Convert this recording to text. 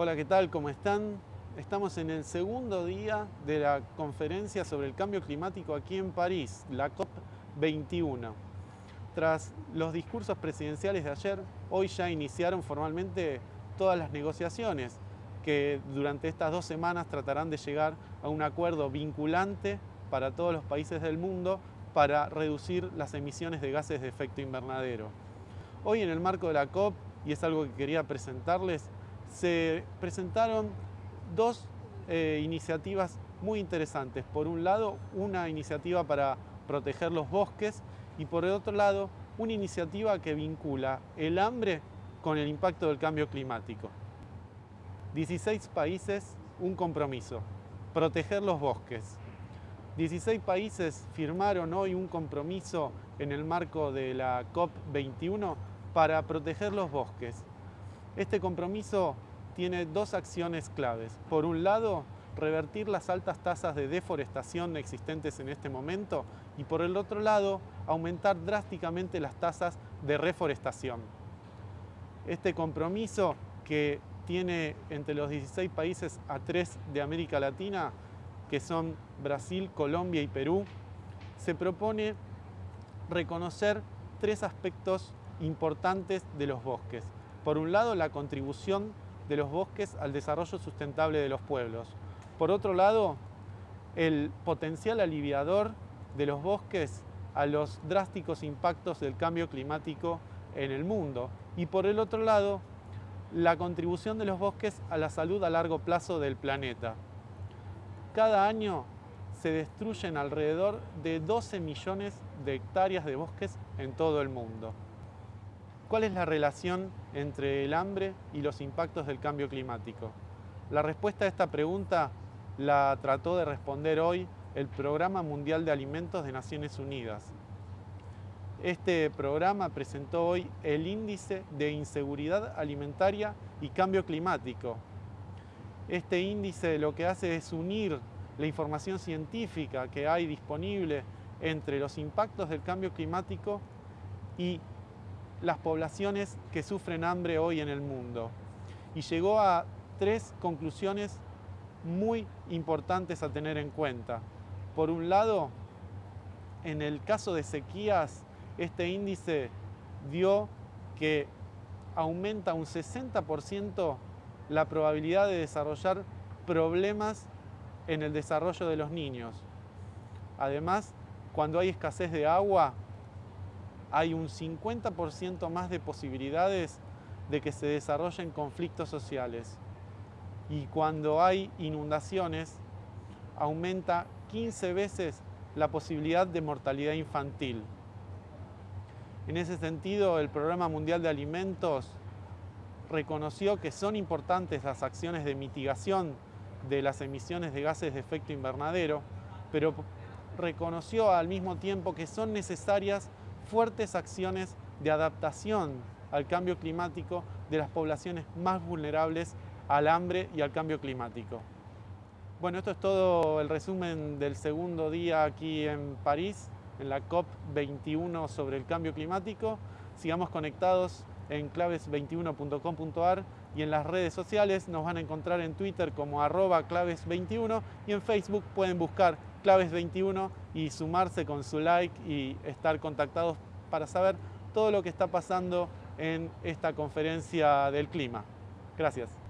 Hola, ¿qué tal? ¿Cómo están? Estamos en el segundo día de la conferencia sobre el cambio climático aquí en París, la COP21. Tras los discursos presidenciales de ayer, hoy ya iniciaron formalmente todas las negociaciones que durante estas dos semanas tratarán de llegar a un acuerdo vinculante para todos los países del mundo para reducir las emisiones de gases de efecto invernadero. Hoy en el marco de la COP, y es algo que quería presentarles, se presentaron dos eh, iniciativas muy interesantes. Por un lado, una iniciativa para proteger los bosques y por el otro lado, una iniciativa que vincula el hambre con el impacto del cambio climático. 16 países, un compromiso, proteger los bosques. 16 países firmaron hoy un compromiso en el marco de la COP21 para proteger los bosques. Este compromiso tiene dos acciones claves. Por un lado, revertir las altas tasas de deforestación existentes en este momento y por el otro lado, aumentar drásticamente las tasas de reforestación. Este compromiso que tiene entre los 16 países a tres de América Latina, que son Brasil, Colombia y Perú, se propone reconocer tres aspectos importantes de los bosques. Por un lado, la contribución de los bosques al desarrollo sustentable de los pueblos. Por otro lado, el potencial aliviador de los bosques a los drásticos impactos del cambio climático en el mundo. Y por el otro lado, la contribución de los bosques a la salud a largo plazo del planeta. Cada año se destruyen alrededor de 12 millones de hectáreas de bosques en todo el mundo. ¿Cuál es la relación entre el hambre y los impactos del cambio climático? La respuesta a esta pregunta la trató de responder hoy el Programa Mundial de Alimentos de Naciones Unidas. Este programa presentó hoy el Índice de Inseguridad Alimentaria y Cambio Climático. Este índice lo que hace es unir la información científica que hay disponible entre los impactos del cambio climático y las poblaciones que sufren hambre hoy en el mundo. Y llegó a tres conclusiones muy importantes a tener en cuenta. Por un lado, en el caso de sequías, este índice dio que aumenta un 60% la probabilidad de desarrollar problemas en el desarrollo de los niños. Además, cuando hay escasez de agua, hay un 50% más de posibilidades de que se desarrollen conflictos sociales. Y cuando hay inundaciones, aumenta 15 veces la posibilidad de mortalidad infantil. En ese sentido, el Programa Mundial de Alimentos reconoció que son importantes las acciones de mitigación de las emisiones de gases de efecto invernadero, pero reconoció al mismo tiempo que son necesarias fuertes acciones de adaptación al cambio climático de las poblaciones más vulnerables al hambre y al cambio climático. Bueno, esto es todo el resumen del segundo día aquí en París, en la COP21 sobre el cambio climático. Sigamos conectados en claves21.com.ar y en las redes sociales nos van a encontrar en Twitter como arroba claves21 y en Facebook pueden buscar claves21 y sumarse con su like y estar contactados para saber todo lo que está pasando en esta conferencia del clima. Gracias.